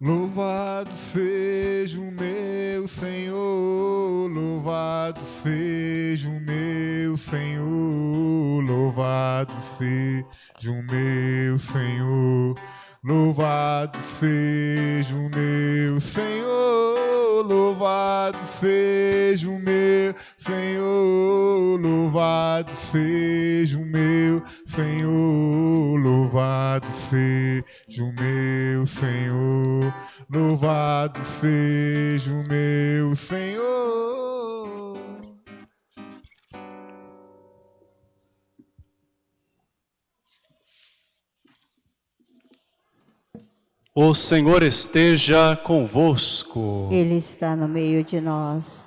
Louvado seja o meu Senhor, louvado seja o meu Senhor, louvado seja o meu Senhor, louvado seja o meu Senhor, louvado seja o meu Senhor, louvado seja o meu Senhor, louvado seja o meu Senhor, louvado seja o meu Senhor. O Senhor esteja convosco. Ele está no meio de nós.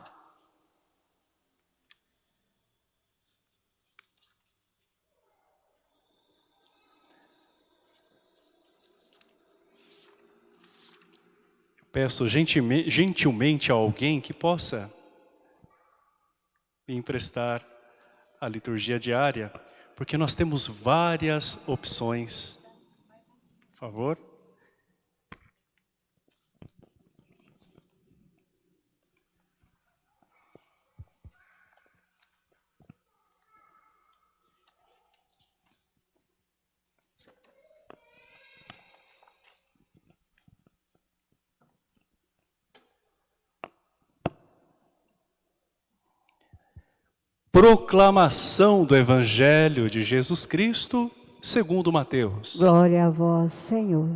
Peço gentilme- gentilmente a alguém que possa me emprestar a liturgia diária, porque nós temos várias opções. Por favor. Proclamação do Evangelho de Jesus Cristo, segundo Mateus. Glória a vós, Senhor.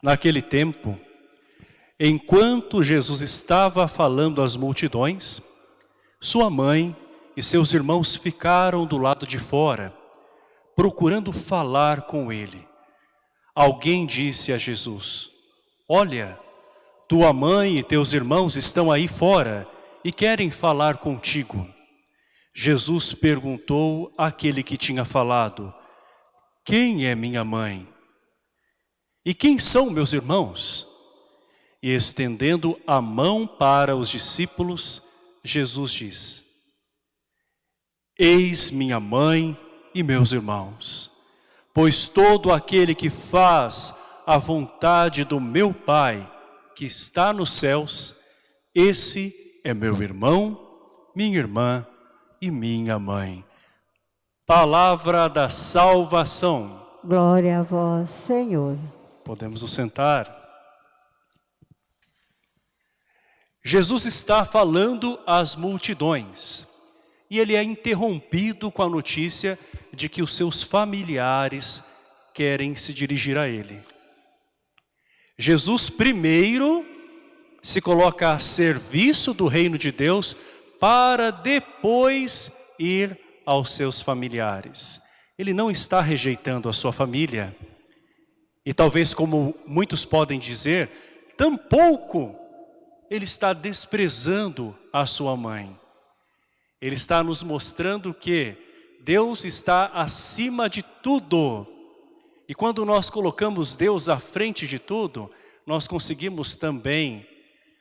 Naquele tempo, enquanto Jesus estava falando às multidões, sua mãe e seus irmãos ficaram do lado de fora, procurando falar com ele. Alguém disse a Jesus, olha, tua mãe e teus irmãos estão aí fora e querem falar contigo. Jesus perguntou àquele que tinha falado, quem é minha mãe? E quem são meus irmãos? E estendendo a mão para os discípulos, Jesus diz, Eis minha mãe e meus irmãos, pois todo aquele que faz a vontade do meu Pai, que está nos céus, esse é meu irmão, minha irmã e minha mãe. Palavra da salvação. Glória a vós, Senhor. Podemos nos sentar. Jesus está falando às multidões e ele é interrompido com a notícia de que os seus familiares querem se dirigir a ele. Jesus primeiro se coloca a serviço do reino de Deus para depois ir aos seus familiares. Ele não está rejeitando a sua família. E talvez como muitos podem dizer, tampouco ele está desprezando a sua mãe. Ele está nos mostrando que Deus está acima de tudo. E quando nós colocamos Deus à frente de tudo, nós conseguimos também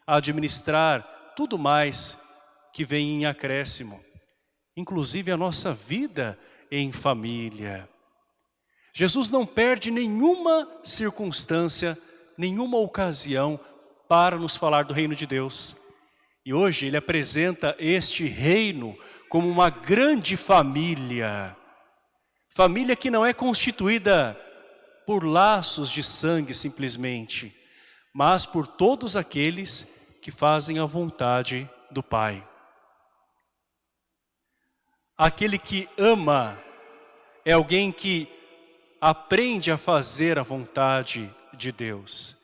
administrar tudo mais que vem em acréscimo. Inclusive a nossa vida em família. Jesus não perde nenhuma circunstância, nenhuma ocasião para nos falar do reino de Deus. E hoje ele apresenta este reino como uma grande família. Família que não é constituída por laços de sangue simplesmente, mas por todos aqueles que fazem a vontade do Pai. Aquele que ama é alguém que aprende a fazer a vontade de Deus.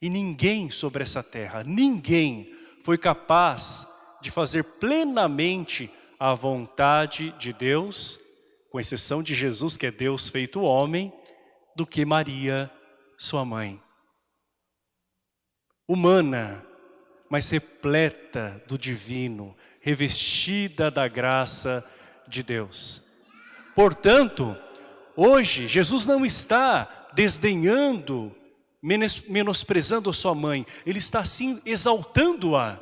E ninguém sobre essa terra, ninguém foi capaz de fazer plenamente a vontade de Deus, com exceção de Jesus, que é Deus feito homem, do que Maria, sua mãe. Humana, mas repleta do divino, revestida da graça de Deus. Portanto, hoje Jesus não está desdenhando, menosprezando a sua mãe, ele está sim exaltando-a.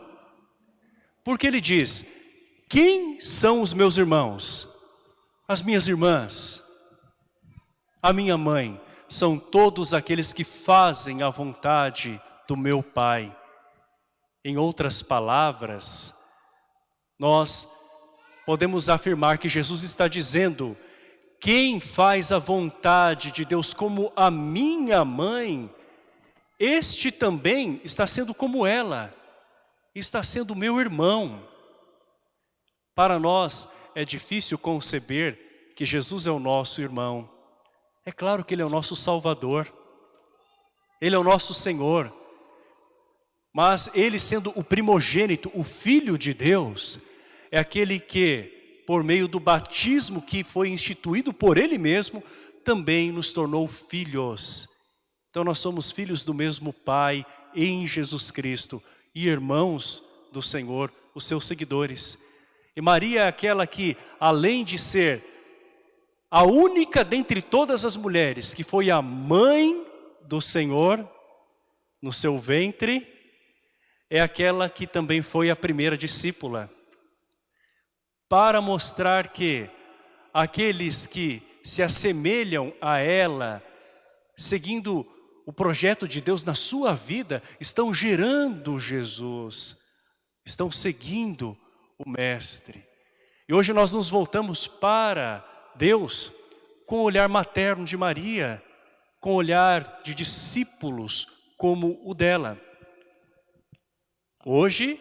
Porque ele diz, quem são os meus irmãos? As minhas irmãs, a minha mãe, são todos aqueles que fazem a vontade do meu Pai. Em outras palavras, nós podemos afirmar que Jesus está dizendo quem faz a vontade de Deus como a minha mãe, este também está sendo como ela, está sendo meu irmão. Para nós é difícil conceber que Jesus é o nosso irmão. É claro que Ele é o nosso Salvador, Ele é o nosso Senhor, mas Ele sendo o primogênito, o Filho de Deus, é aquele que, por meio do batismo que foi instituído por Ele mesmo, também nos tornou filhos. Então nós somos filhos do mesmo Pai em Jesus Cristo e irmãos do Senhor, os seus seguidores. E Maria é aquela que, além de ser a única dentre todas as mulheres que foi a mãe do Senhor no seu ventre, é aquela que também foi a primeira discípula para mostrar que aqueles que se assemelham a ela, seguindo o projeto de Deus na sua vida, estão gerando Jesus, estão seguindo o Mestre. E hoje nós nos voltamos para Deus com o olhar materno de Maria, com o olhar de discípulos como o dela. Hoje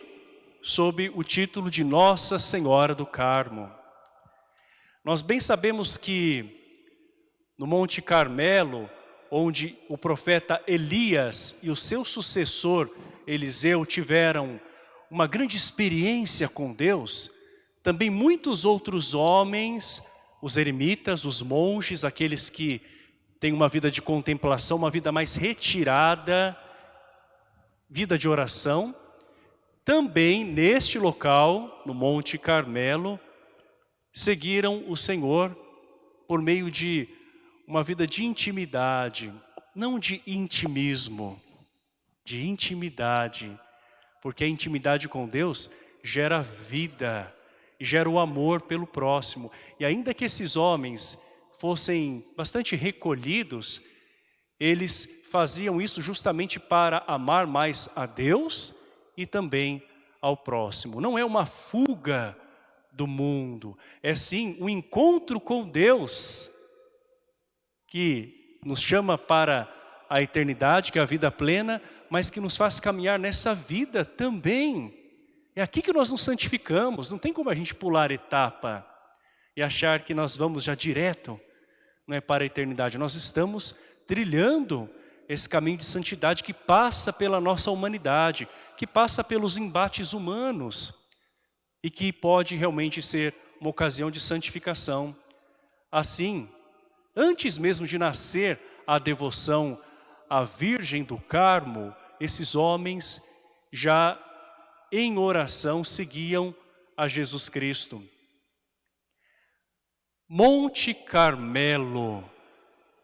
sob o título de Nossa Senhora do Carmo. Nós bem sabemos que no Monte Carmelo, onde o profeta Elias e o seu sucessor Eliseu tiveram uma grande experiência com Deus, também muitos outros homens, os eremitas, os monges, aqueles que têm uma vida de contemplação, uma vida mais retirada, vida de oração, também neste local, no Monte Carmelo, seguiram o Senhor por meio de uma vida de intimidade, não de intimismo, de intimidade, porque a intimidade com Deus gera vida gera o amor pelo próximo. E ainda que esses homens fossem bastante recolhidos, eles faziam isso justamente para amar mais a Deus e também ao próximo. Não é uma fuga do mundo, é sim um encontro com Deus que nos chama para a eternidade, que é a vida plena, mas que nos faz caminhar nessa vida também. É aqui que nós nos santificamos, não tem como a gente pular etapa e achar que nós vamos já direto não é, para a eternidade. Nós estamos trilhando esse caminho de santidade que passa pela nossa humanidade, que passa pelos embates humanos e que pode realmente ser uma ocasião de santificação. Assim, antes mesmo de nascer a devoção à Virgem do Carmo, esses homens já em oração seguiam a Jesus Cristo. Monte Carmelo,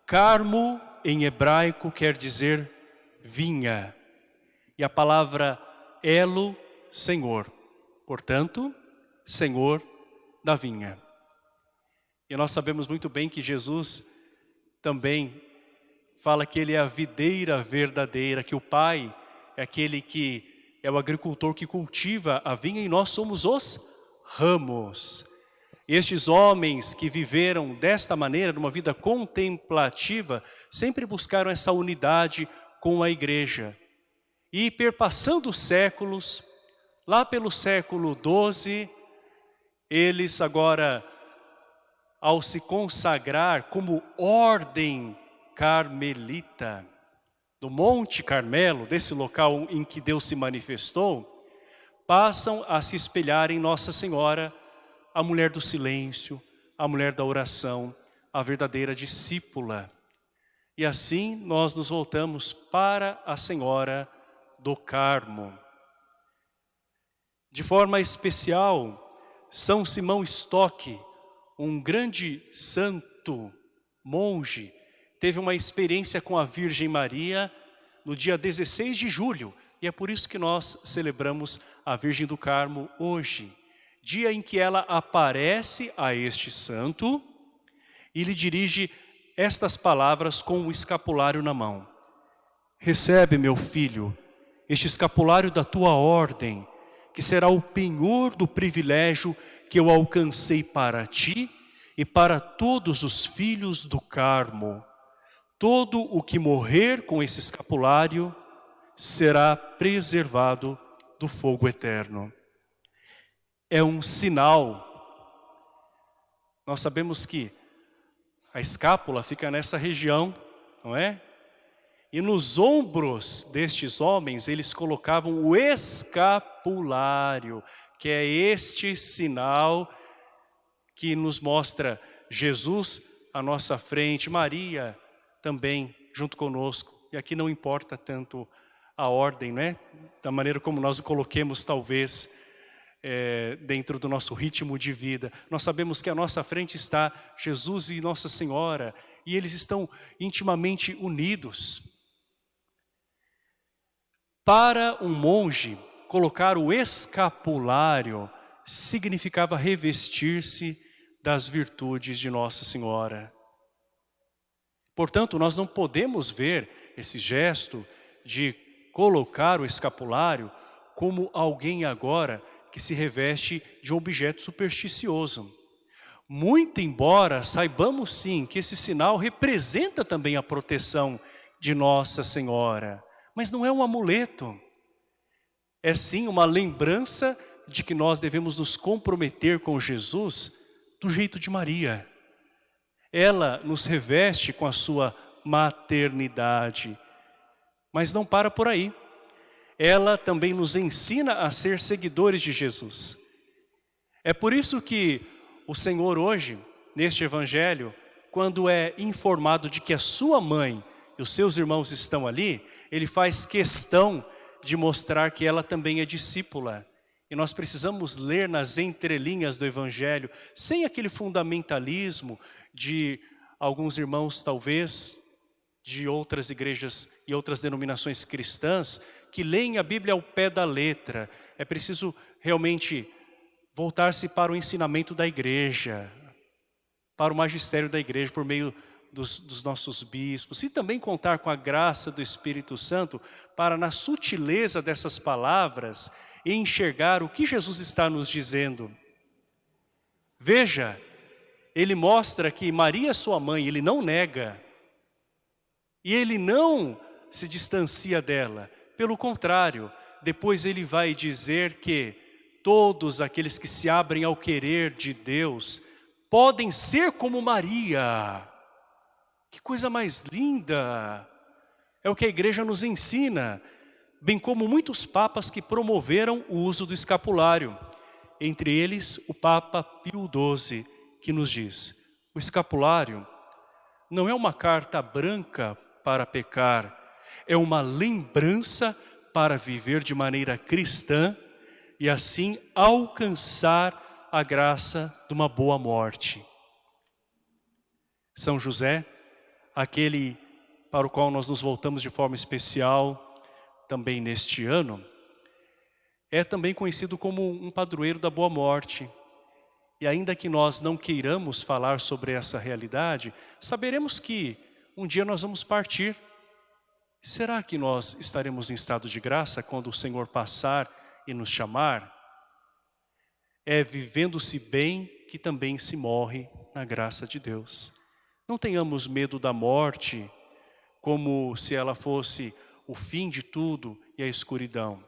Carmo em hebraico quer dizer vinha. E a palavra elo, Senhor. Portanto, Senhor da vinha. E nós sabemos muito bem que Jesus também fala que Ele é a videira verdadeira, que o Pai é aquele que é o agricultor que cultiva a vinha e nós somos os ramos. Estes homens que viveram desta maneira, numa vida contemplativa, sempre buscaram essa unidade com a igreja. E perpassando os séculos, lá pelo século XII, eles agora, ao se consagrar como ordem carmelita, do Monte Carmelo, desse local em que Deus se manifestou, passam a se espelhar em Nossa Senhora, a mulher do silêncio, a mulher da oração, a verdadeira discípula. E assim nós nos voltamos para a Senhora do Carmo. De forma especial, São Simão Stock, um grande santo monge, teve uma experiência com a Virgem Maria no dia 16 de julho, e é por isso que nós celebramos a Virgem do Carmo hoje dia em que ela aparece a este santo e lhe dirige estas palavras com o escapulário na mão. Recebe, meu filho, este escapulário da tua ordem, que será o penhor do privilégio que eu alcancei para ti e para todos os filhos do Carmo. Todo o que morrer com esse escapulário será preservado do fogo eterno. É um sinal. Nós sabemos que a escápula fica nessa região, não é? E nos ombros destes homens, eles colocavam o escapulário, que é este sinal que nos mostra Jesus à nossa frente, Maria também junto conosco. E aqui não importa tanto a ordem, né? Da maneira como nós o coloquemos, talvez, é, dentro do nosso ritmo de vida. Nós sabemos que à nossa frente está Jesus e Nossa Senhora, e eles estão intimamente unidos. Para um monge, colocar o escapulário significava revestir-se das virtudes de Nossa Senhora. Portanto, nós não podemos ver esse gesto de colocar o escapulário como alguém agora que se reveste de um objeto supersticioso. Muito embora saibamos sim que esse sinal representa também a proteção de Nossa Senhora, mas não é um amuleto. É sim uma lembrança de que nós devemos nos comprometer com Jesus do jeito de Maria. Ela nos reveste com a sua maternidade, mas não para por aí ela também nos ensina a ser seguidores de Jesus. É por isso que o Senhor hoje, neste evangelho, quando é informado de que a sua mãe e os seus irmãos estão ali, ele faz questão de mostrar que ela também é discípula. E nós precisamos ler nas entrelinhas do Evangelho, sem aquele fundamentalismo de alguns irmãos, talvez, de outras igrejas e outras denominações cristãs, que leem a Bíblia ao pé da letra. É preciso realmente voltar-se para o ensinamento da igreja, para o magistério da igreja, por meio dos, dos, nossos bispos, e também contar com a graça do Espírito Santo para, na sutileza dessas palavras, enxergar o que Jesus está nos dizendo. Veja, ele mostra que Maria, sua mãe, ele não nega, e ele não se distancia dela, pelo contrário, depois ele vai dizer que todos aqueles que se abrem ao querer de Deus podem ser como Maria. Que coisa mais linda! É o que a igreja nos ensina, bem como muitos papas que promoveram o uso do escapulário. Entre eles, o Papa Pio XII, que nos diz, o escapulário não é uma carta branca para pecar, é uma lembrança para viver de maneira cristã e assim alcançar a graça de uma boa morte. São José, aquele para o qual nós nos voltamos de forma especial também neste ano, é também conhecido como um padroeiro da boa morte. E ainda que nós não queiramos falar sobre essa realidade, saberemos que um dia nós vamos partir Será que nós estaremos em estado de graça quando o Senhor passar e nos chamar? É vivendo-se bem que também se morre na graça de Deus. Não tenhamos medo da morte como se ela fosse o fim de tudo e a escuridão.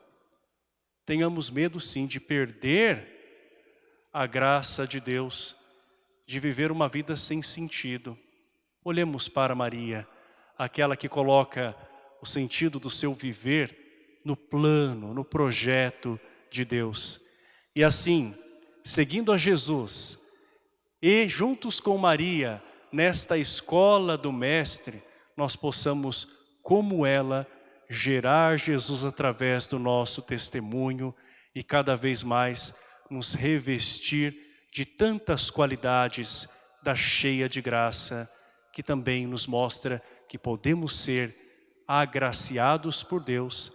Tenhamos medo sim de perder a graça de Deus, de viver uma vida sem sentido. Olhemos para Maria, aquela que coloca o sentido do seu viver no plano, no projeto de Deus. E assim, seguindo a Jesus e juntos com Maria, nesta escola do Mestre, nós possamos, como ela, gerar Jesus através do nosso testemunho e cada vez mais nos revestir de tantas qualidades da cheia de graça, que também nos mostra que podemos ser agraciados por Deus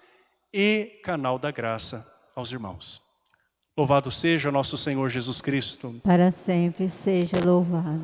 e canal da graça aos irmãos. Louvado seja nosso Senhor Jesus Cristo. Para sempre seja louvado.